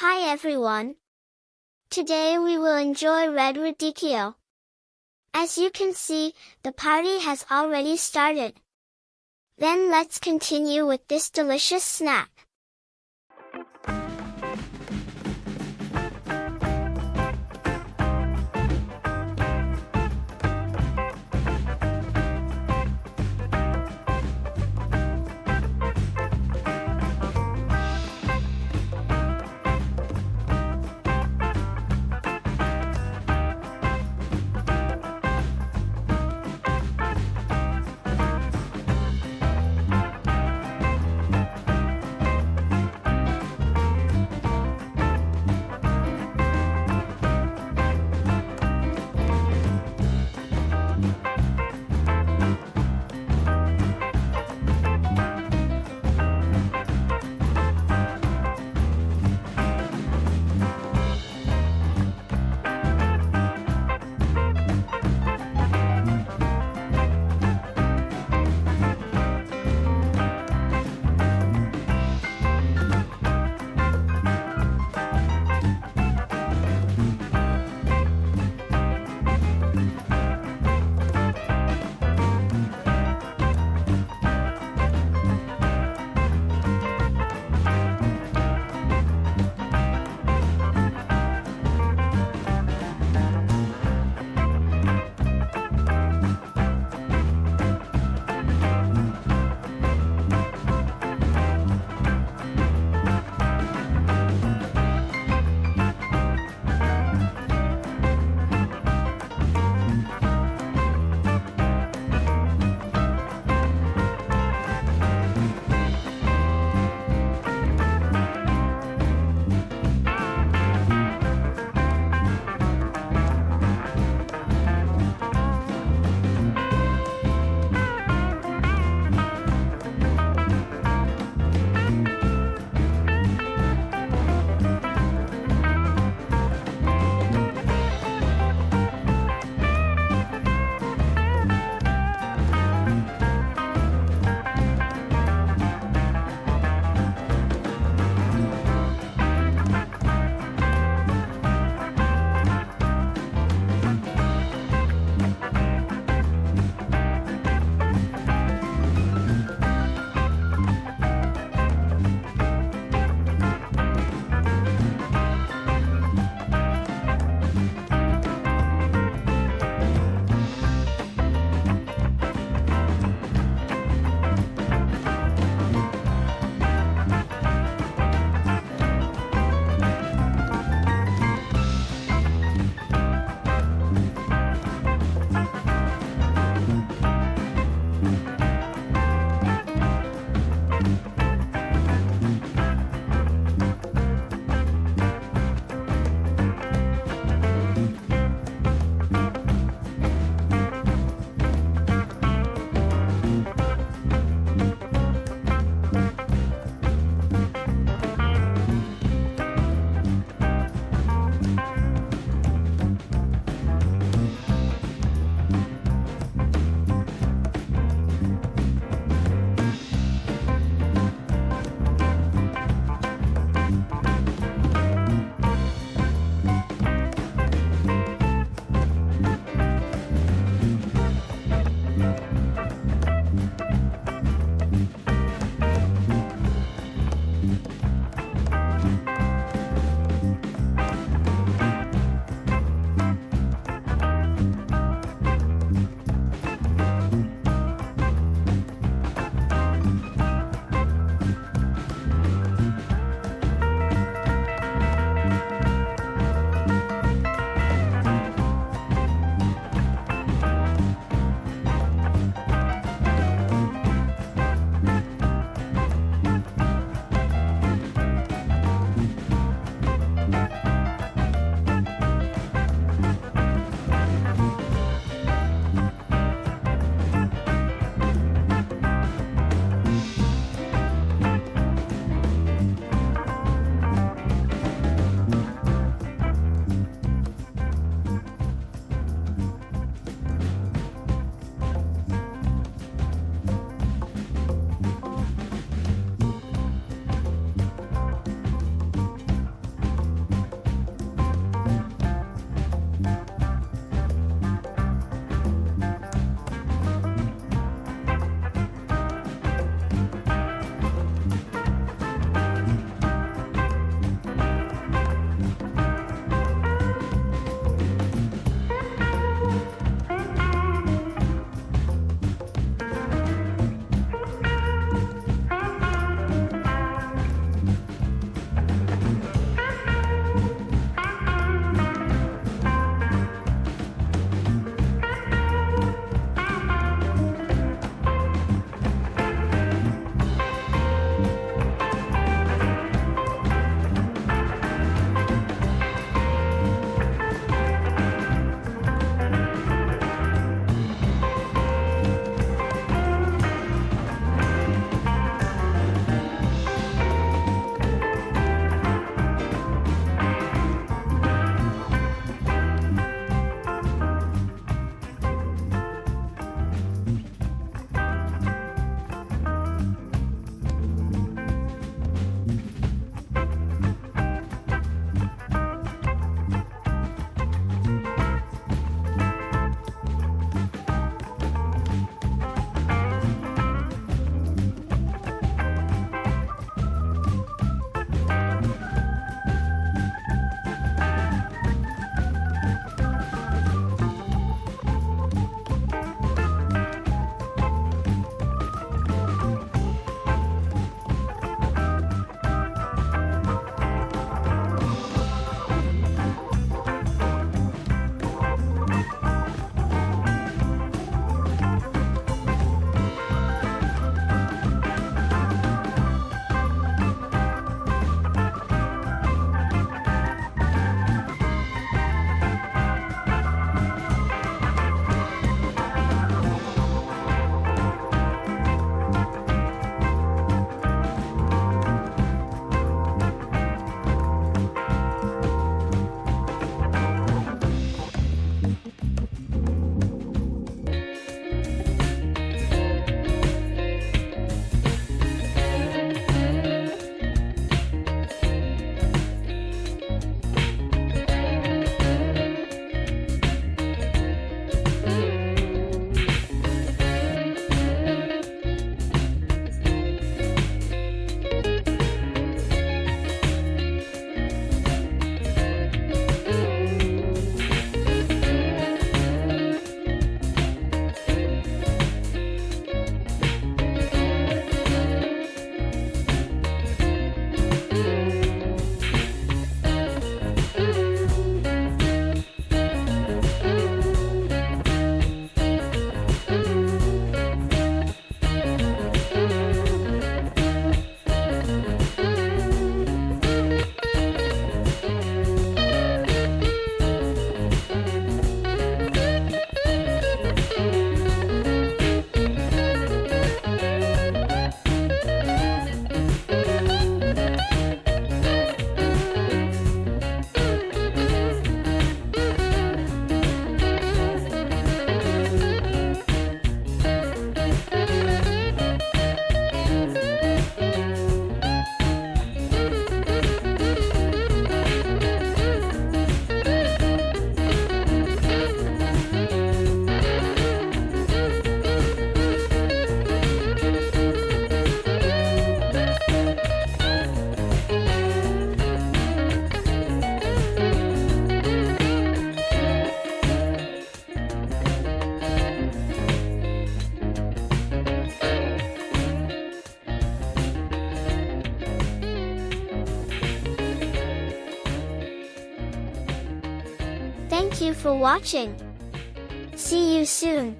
Hi everyone. Today we will enjoy Red Radicchio. As you can see, the party has already started. Then let's continue with this delicious snack. Thank you for watching. See you soon.